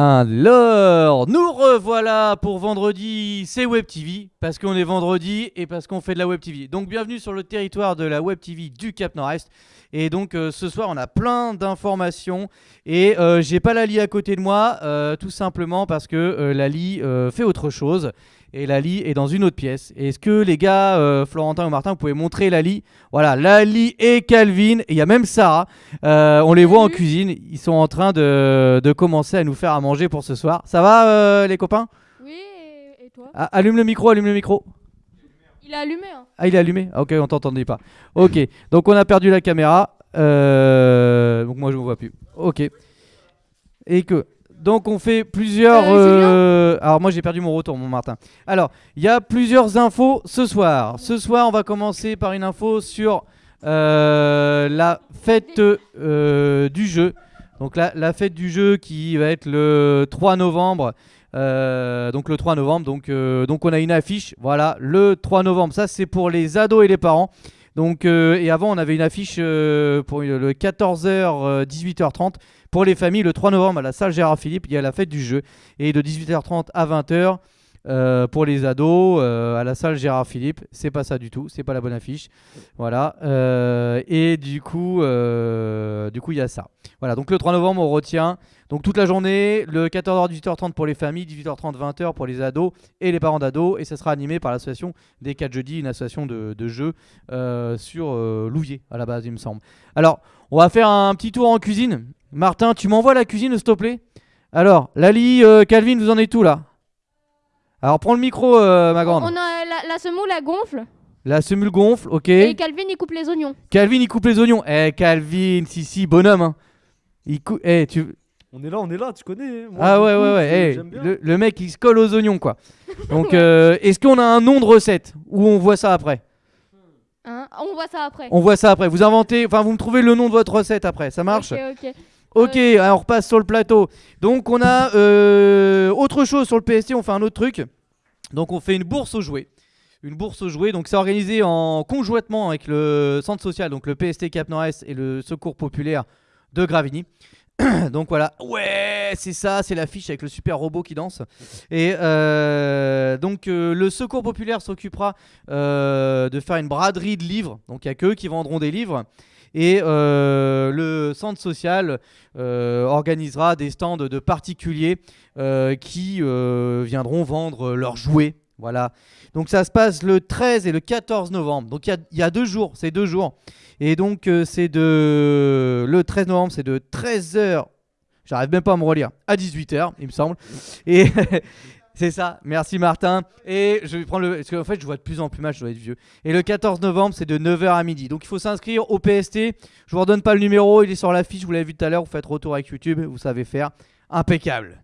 Alors, nous revoilà pour vendredi, c'est Web TV, parce qu'on est vendredi et parce qu'on fait de la Web TV. Donc bienvenue sur le territoire de la Web TV du Cap Nord-Est. Et donc euh, ce soir, on a plein d'informations et euh, j'ai pas Lali à côté de moi, euh, tout simplement parce que Lali fait autre chose. Et Lali est dans une autre pièce. Est-ce que les gars, euh, Florentin ou Martin, vous pouvez montrer Lali? Voilà, Lali et Calvin, et il y a même Sarah. Euh, on les voit en Salut. cuisine, ils sont en train de, de commencer à nous faire à manger pour ce soir. Ça va euh, les copains? Oui, et, et toi? Ah, Allume le micro, allume le micro. Il a allumé, hein. Ah, il est allumé? Ah, Ok, on t'entendait pas. Ok, donc on a perdu la caméra. Donc moi je ne vois plus. Ok. Et que. Donc on fait plusieurs. Euh, euh, Alors moi j'ai perdu mon retour, mon Martin. Alors il y a plusieurs infos ce soir. Ce soir on va commencer par une info sur euh, la fête du jeu. Donc la, la fête du jeu qui va être le 3 novembre. Donc le 3 novembre, donc, donc on a une affiche, voilà, le 3 novembre, ça c'est pour les ados et les parents. Donc, et avant on avait une affiche pour le 14h, euh, 18h30 pour les familles. Le 3 novembre à la salle Gérard Philippe, il y a la fête du jeu. Et de 18h30 à 20h euh, pour les ados euh, à la salle Gérard Philippe. C'est pas ça du tout, c'est pas la bonne affiche. Voilà. Euh, et du coup, du coup il y a ça. Voilà, donc le 3 novembre on retient donc toute la journée, le 14h 18h30 pour les familles, 18h30 20h pour les ados et les parents d'ados et ça sera animé par l'association des 4 jeudis, une association de, de jeux sur Louviers à la base il me semble. Alors, on va faire un petit tour en cuisine. Martin, tu m'envoies la cuisine s'il te plaît? Alors, Lali, euh, Calvin, vous en êtes tout là? Alors prends le micro euh, ma grande. On a la, la semoule, la gonfle. La semule gonfle, ok. Et Calvin, il coupe les oignons. Calvin il coupe les oignons. Eh Calvin, si si, bonhomme hein. Il coupe eh tu On est là, on est là, tu connais. hein. Moi, Ah ouais, ouais, ouais. eh, le mec, il se colle aux oignons, quoi. Donc, euh, est-ce qu'on a un nom de recette? Ou on voit ça après? Hein on voit ça après. On voit ça après. Vous inventez, enfin, vous me trouvez le nom de votre recette après. Ça marche Ok, ok. Ok, alors on repasse sur le plateau. Donc, on a euh, autre chose sur le PST. On fait un autre truc. Donc, on fait une bourse aux jouets. Une bourse aux jouets. Donc, c'est organisé en conjointement avec le centre social, donc le PST Cap Nord-Est et le Secours Populaire de Gravigny. donc voilà, ouais, c'est ça, c'est l'affiche avec le super robot qui danse. Et euh, donc euh, le Secours Populaire s'occupera euh, de faire une braderie de livres. Donc il n'y a qu'eux qui vendront des livres. Et le centre social organisera des stands de particuliers qui viendront vendre leurs jouets. Voilà. Donc ça se passe le 13 et le 14 novembre. Donc il y a- deux jours, c'est deux jours. Et donc euh, c'est de... Le 13 novembre, c'est de 13h, j'arrive même pas à me relire, à 18h, il me semble. Et c'est ça, merci Martin. Et je vais prendre le... Parce qu'en fait, je vois de plus en plus mal, je dois être vieux. Et le 14 novembre, c'est de 9h à midi. Donc il faut s'inscrire au PST. Je vous redonne pas le numéro, il est sur l'affiche, vous l'avez vu tout à l'heure, vous faites retour avec YouTube, vous savez faire. Impeccable.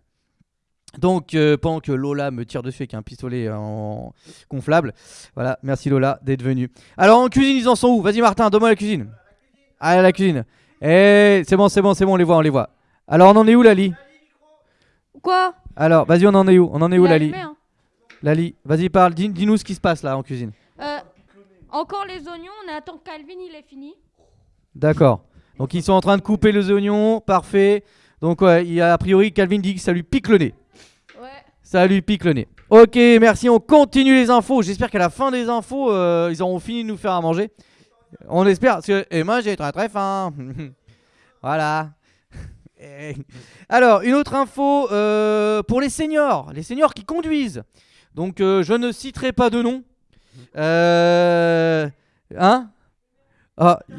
Donc euh, pendant que Lola me tire dessus avec un pistolet en gonflable, voilà, merci Lola d'être venue. Alors en cuisine, ils en sont où? Vas-y Martin, donne-moi la cuisine. Ah la cuisine. Eh, c'est bon, c'est bon, c'est bon, on les voit, on les voit. Alors on en est où Lali? Quoi? Alors, vas-y, on en est où? On en est où Lali allumé, hein. Lali, vas-y parle, dis- dis-nous ce qui se passe là en cuisine. Euh, encore les oignons, on attend que Calvin, il est fini. D'accord. Donc ils sont en train de couper les oignons, parfait. Donc ouais, il y a a priori Calvin dit que ça lui pique le nez. Ça lui pique le nez. Ok, merci. On continue les infos. J'espère qu'à la fin des infos, euh, ils auront fini de nous faire à manger. On espère. Parce que, et moi, j'ai très très faim. voilà. Alors, une autre info euh, pour les seniors. Les seniors qui conduisent. Donc, euh, je ne citerai pas de nom. Hein? Ah,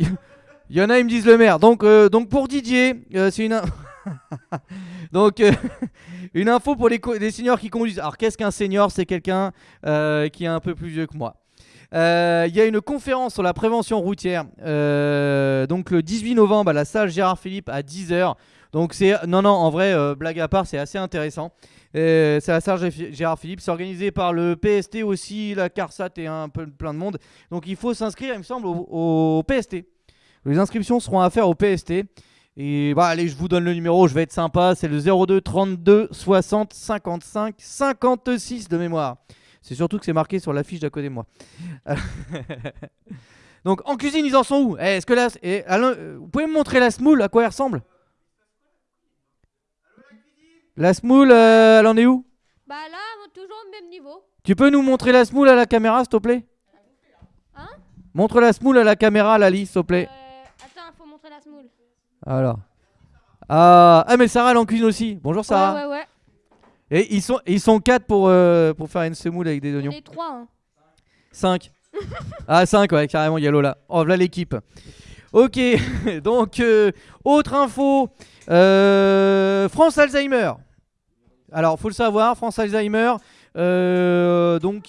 il y, en a, ils me disent le maire. Donc, donc pour Didier, c'est une. donc, euh, une info pour les, seniors qui conduisent. Alors, qu'est-ce qu'un senior? C'est quelqu'un euh, qui est un peu plus vieux que moi. Euh, Il y a une conférence sur la prévention routière. donc, le 18 novembre à la salle Gérard Philippe à 10h. Donc, c'est. Non, non, en vrai, blague à part, c'est assez intéressant. C'est la salle Gé- Gérard Philippe. C'est organisé par le PST aussi, la CARSAT et un peu plein de monde. Donc, il faut s'inscrire, il me semble, au PST. Les inscriptions seront à faire au PST. Et bah allez, je vous donne le numéro, je vais être sympa, c'est le 02 32 60 55 56 de mémoire. C'est surtout que c'est marqué sur l'affiche d'à côté de moi. Donc en cuisine, ils en sont où? Eh, Est-ce que là, eh, Alain, euh, vous pouvez me montrer la smoule, à quoi elle ressemble? La semoule, euh, elle en est où? Bah là, toujours au même niveau. Tu peux nous montrer la semoule à la caméra, s'il te plaît? Hein? Montre la semoule à la caméra, Lali, s'il te plaît. Euh, attends, faut montrer la semoule. Alors. Ah, ah, mais Sarah, elle en cuisine aussi. Bonjour, Sarah. Ouais, ouais, ouais. Et ils sont, ils sont 4 pour, euh, pour faire une semoule avec des oignons. Les trois, hein. 5. ah, 5, ouais, carrément, il y a Lola. Oh, voilà l'équipe. Ok, donc, euh, autre info. Euh, France Alzheimer. Alors, faut le savoir, France Alzheimer. Euh, donc,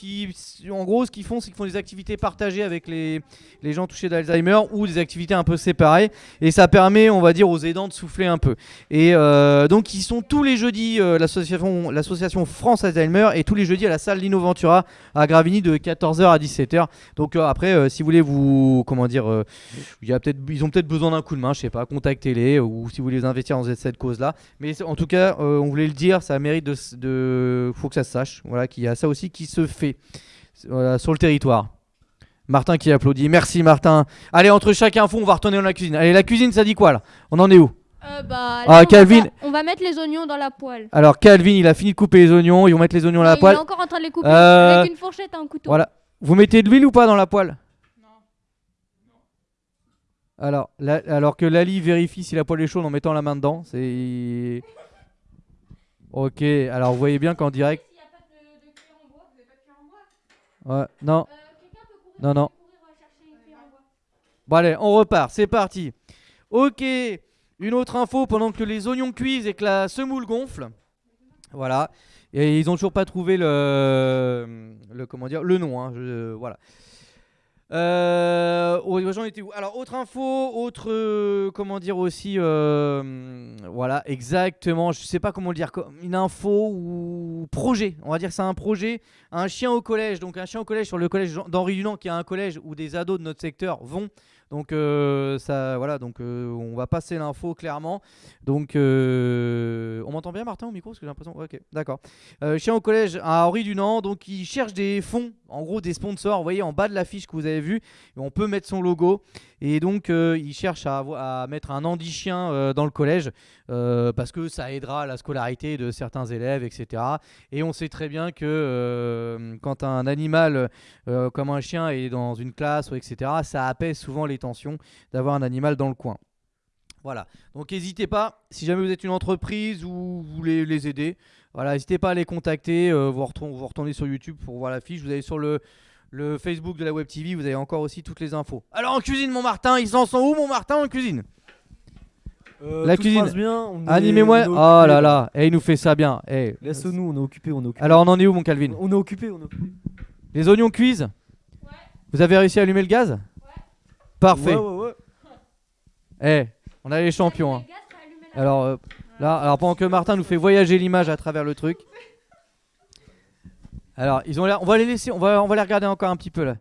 en gros, ce qu'ils font, c'est qu'ils font des activités partagées avec les, gens touchés d'Alzheimer ou des activités un peu séparées. Et ça permet, on va dire, aux aidants de souffler un peu. Et euh, donc, ils sont tous les jeudis, euh, l'association France Alzheimer, et tous les jeudis à la salle Lino Ventura à Gravigny de 14h à 17h. Donc, après, si vous voulez vous. Comment dire y a peut-être, Ils ont peut-être besoin d'un coup de main, je sais pas, contactez-les, ou si vous voulez investir dans cette cause-là. Mais c'est- en tout cas, on voulait le dire, ça mérite de. de faut que ça se sache. Voilà, qu'il y a ça aussi qui se fait voilà, sur le territoire. Martin qui applaudit. Merci Martin. Allez, entre chaque info, on va retourner dans la cuisine. Allez, la cuisine, ça dit quoi là? On en est où? Euh, bah, là, Ah, on va Calvin. faire- On va mettre les oignons dans la poêle. Alors, Calvin, il a fini de couper les oignons. Ils vont mettre les oignons Ouais, la Il poêle. est encore en train de les couper Euh, avec une fourchette et un couteau. Voilà. Vous mettez de l'huile ou pas dans la poêle? Alors, la- alors que Lali vérifie si la poêle est chaude en mettant la main dedans. C'est. Ok, alors vous voyez bien qu'en direct. S'il y a pas de, de cuillère en bois, vous avez pas de cuillère en bois Ouais, non, non, non. Bon, allez, on repart, c'est parti. Ok, une autre info pendant que les oignons cuisent et que la semoule gonfle. Voilà. Et ils ont toujours pas trouvé le, le comment dire, le nom. hein, voilà. Euh, j'en étais où? Alors, autre info, autre, euh, comment dire aussi, euh, voilà, exactement, je sais pas comment le dire, une info ou projet, on va dire c'est un projet, un chien au collège, donc un chien au collège sur le collège d'Henri Dunant, qui est un collège où des ados de notre secteur vont, donc euh, ça, voilà, donc euh, on va passer l'info clairement, donc euh, on m'entend bien Martin au micro, parce que j'ai l'impression, ok, d'accord. Chien au collège à Henri Dunant, donc il cherche des fonds, en gros des sponsors. Vous voyez en bas de l'affiche que vous avez vue, on peut mettre son logo. Et donc il cherche à, à mettre un handi chien dans le collège parce que ça aidera à la scolarité de certains élèves, etc. Et on sait très bien que quand un animal comme un chien est dans une classe, etc., ça apaise souvent les tensions d'avoir un animal dans le coin. Voilà. Donc n'hésitez pas, si jamais vous êtes une entreprise ou vous voulez les aider, voilà, n'hésitez pas à les contacter. euh, vous, retournez, vous retournez sur YouTube pour voir la fiche. Vous allez sur le, le Facebook de la Web TV, vous avez encore aussi toutes les infos. Alors en cuisine, mon Martin, ils en sont où, mon Martin, en cuisine? Euh, La cuisine. bien, Animez-moi. Oh là là, eh, il nous fait ça bien. eh. Laisse-nous, on est occupé, on est occupé. Alors on en est où, mon Calvin? On est occupé, on est occupé. Les oignons cuisent? Vous avez réussi à allumer le gaz? Parfait. Ouais, ouais, ouais. Eh, on a les champions. hein. Alors euh, là, alors pendant que Martin nous fait voyager l'image à travers le truc. Alors ils ont l'air, on va les laisser, on va, on va les regarder encore un petit peu là.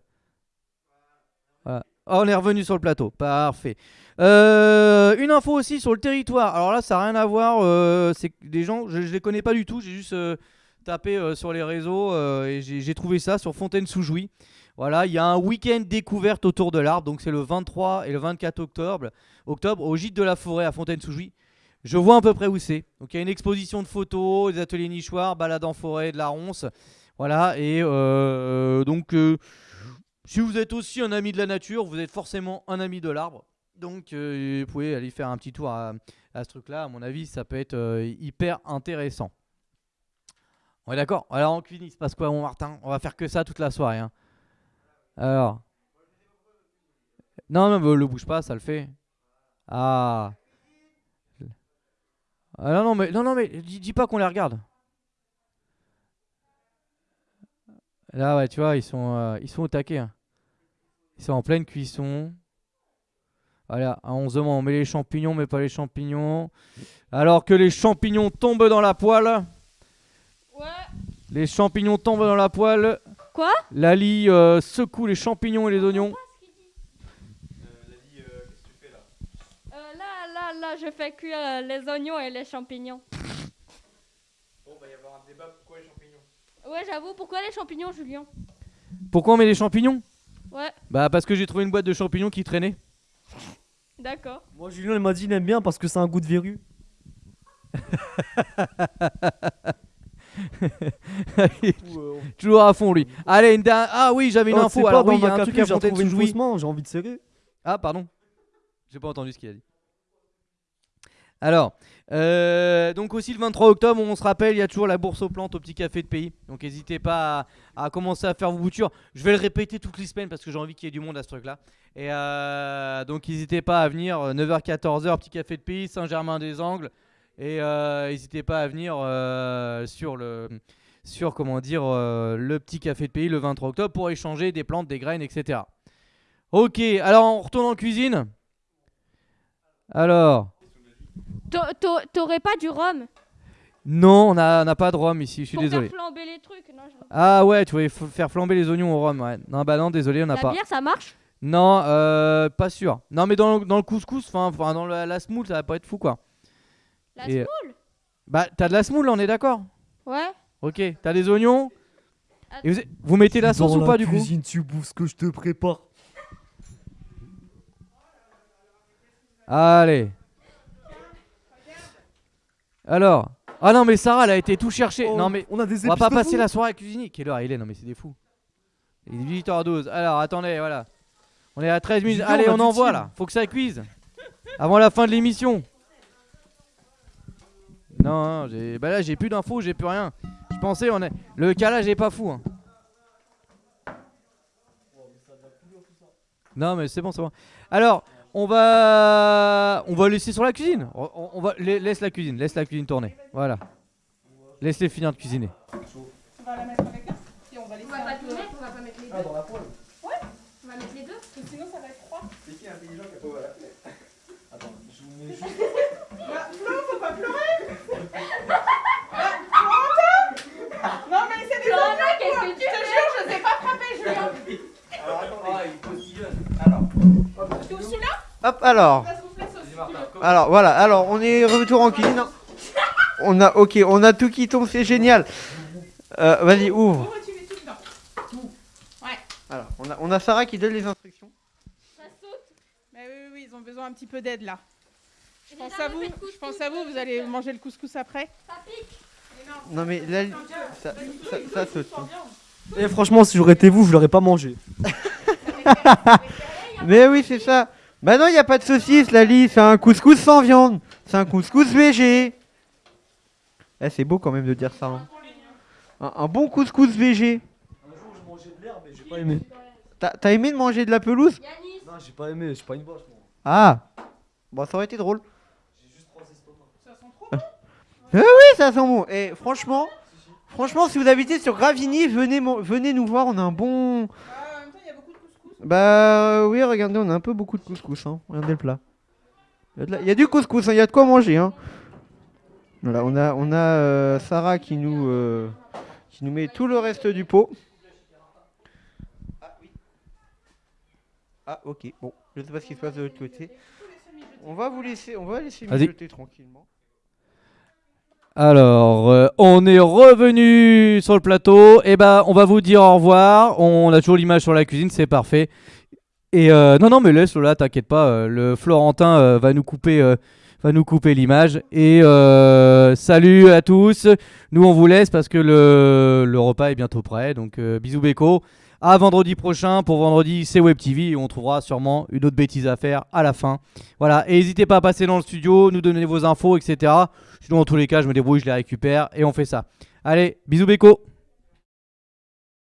Voilà. Oh, on est revenu sur le plateau, parfait. Euh, une info aussi sur le territoire. Alors là, ça n'a rien à voir. euh, c'est des gens, je, je les connais pas du tout. J'ai juste euh, tapé euh, sur les réseaux euh, et j'ai j'ai trouvé ça sur Fontaine-sous-Jouy. Voilà, il y a un week-end découverte autour de l'arbre. Donc c'est le 23 et le 24 octobre, octobre au gîte de la forêt à Fontaine-sous-Jouy. Je vois à peu près où c'est. Donc il y a une exposition de photos, des ateliers nichoirs, balade en forêt, de la ronce. Voilà, et euh, donc euh, si vous êtes aussi un ami de la nature, vous êtes forcément un ami de l'arbre. Donc euh, vous pouvez aller faire un petit tour à, ce truc-là. À mon avis, ça peut être euh, hyper intéressant. On est d'accord? Alors en cuisine, il se passe quoi, mon Martin? On va faire que ça toute la soirée. hein. Alors. Non, non, mais le bouge pas, ça le fait. Ah. Ah non, non, mais, non, non, mais dis, dis pas qu'on les regarde. Là, ouais, tu vois, ils sont, euh, ils sont au taquet. hein. Ils sont en pleine cuisson. Voilà, à 11 on met les champignons, mais pas les champignons. Alors que les champignons tombent dans la poêle. Ouais. Les champignons tombent dans la poêle. Quoi Lali euh, secoue les champignons et les oignons. Euh, là, là, là, je fais cuire euh, les oignons et les champignons? Ouais, j'avoue, pourquoi les champignons, Julien? Pourquoi on met les champignons? Ouais, Bah parce que j'ai trouvé une boîte de champignons qui traînait. d'accord. Moi, Julien, il m'a dit, il aime bien parce que c'est un goût de verrue. Euh, Toujours à fond lui. Allez, une dernière- Ah oui, j'avais une oh, info. Alors oui, il y a un truc à main, j'ai envie de serrer. Ah, pardon. J'ai pas entendu ce qu'il a dit. Alors, euh, donc aussi le 23 octobre, on se rappelle, il y a toujours la bourse aux plantes au petit café de pays. Donc n'hésitez pas à, à commencer à faire vos boutures. Je vais le répéter toutes les semaines parce que j'ai envie qu'il y ait du monde à ce truc-là. Et euh, donc n'hésitez pas à venir, euh, 9h-14h, petit café de pays, Saint-Germain-des-Angles. Et euh, n'hésitez pas à venir euh, sur le sur comment dire euh, le petit café de pays le 23 octobre pour échanger des plantes, des graines, etc. Ok, alors on retourne en cuisine. Alors, T'a- t'a- T'aurais pas du rhum? Non, on n'a pas de rhum ici, je suis pour désolé. faire flamber les trucs non, je- Ah ouais, tu voulais faire flamber les oignons au rhum, ouais. Non, bah non, désolé, on n'a La pas. bière, ça marche? Non, euh, pas sûr. Non, mais dans, le- dans le couscous, enfin, enfin, dans la, la semoule, ça va pas être fou, quoi. La Et- semoule Bah, t'as de la semoule, on est d'accord Ouais. Ok, t'as des oignons Et vous, vous mettez la sauce Dans ou pas, du coup cuisine, tu bouffes ce que je te prépare. Allez. Alors. Ah non, mais Sarah, elle a été tout chercher. Oh, non, mais on a des on va pas passer fou. la soirée à cuisiner. Quelle heure il est Non, mais c'est des fous. Il est 18h12. Alors, attendez, voilà. On est à 13 minutes. Allez, on on envoie là. Faut que ça cuise. Avant la fin de l'émission. Non, j'ai. Bah là, j'ai plus d'infos, j'ai plus rien. Je pensais, on est. Le calage est pas fou. hein. Non, mais c'est bon, c'est bon. Alors, on va, on va laisser sur la cuisine. On, va la- laisse la cuisine, laisse la cuisine tourner. Voilà. Laisse-les finir de cuisiner. On va la mettre avec on va laisser On va un pas tout mettre, on va pas mettre les deux. Ah, dans la poêle. On va mettre les deux. parce que sinon ça va être froid. C'est qui intelligent qui a pas ouvert la fenêtre Attends, je vous mets juste. Bah, Flo, faut pas pleurer Bah, Florentin Non mais c'est des Florent, oignons qu'est-ce que Je tu te fais jure, je sais pas frapper Julien Alors attendez. il postillonne. Alors. Tu ouvres celui-là Hop, alors. Alors voilà, alors on est retour en cuisine. On a, ok, on a tout qui tombe, c'est génial. Euh, Vas-y, ouvre. Et. Alors, on a, on a Sarah qui donne les instructions. Ça saute. Mais oui, oui, oui, ils ont besoin un petit peu d'aide là. Je pense à vous, je pense à vous, vous allez manger le couscous après. Ça pique. Mais non, mais là, ça, ça, ça saute. sans viande. Et franchement, si j'aurais été vous, je l'aurais pas mangé. Mais oui, c'est ça. Bah non, il n'y a pas de saucisse, Lali, c'est un couscous sans viande. C'est un couscous végé. Eh, c'est beau quand même de dire ça. hein. Un, un bon couscous végé. Un jour, je mangeais de l'herbe, mais j'ai pas aimé. T'as aimé de manger de la pelouse? Non, j'ai pas aimé, suis pas une vache, moi. Ah Bon, ça aurait été drôle. J'ai juste trois estomacs. Ça sent trop. Oui, ça sent bon. Et franchement, franchement, si vous habitez sur Gravigny, venez, venez nous voir. On a un bon. Bah oui, regardez, on a un peu beaucoup de couscous. Hein. Regardez le plat. Il y a, de la- il y a du couscous, hein, il y a de quoi manger. Hein. Voilà, on a, on a euh, Sarah qui nous, euh, qui nous met tout le reste du pot. Ah oui. Ah ok, bon, je sais pas ce qui se passe de l'autre côté. On va vous laisser, on va laisser mijoter tranquillement. Alors, euh, on est revenu sur le plateau. Et ben, on va vous dire au revoir. On a toujours l'image sur la cuisine, c'est parfait. Et euh, non, non, mais laisse Lola, t'inquiète pas. euh, le Florentin va nous couper, va nous couper l'image. Et salut à tous. Nous, on vous laisse parce que le, repas est bientôt prêt. Donc, bisous Beko. À vendredi prochain. Pour vendredi, c'est Web TV et on trouvera sûrement une autre bêtise à faire à la fin. Voilà. Et n'hésitez pas à passer dans le studio, nous donner vos infos, etc. Sinon, dans tous les cas, je me débrouille, je les récupère et on fait ça. Allez, bisous Beko.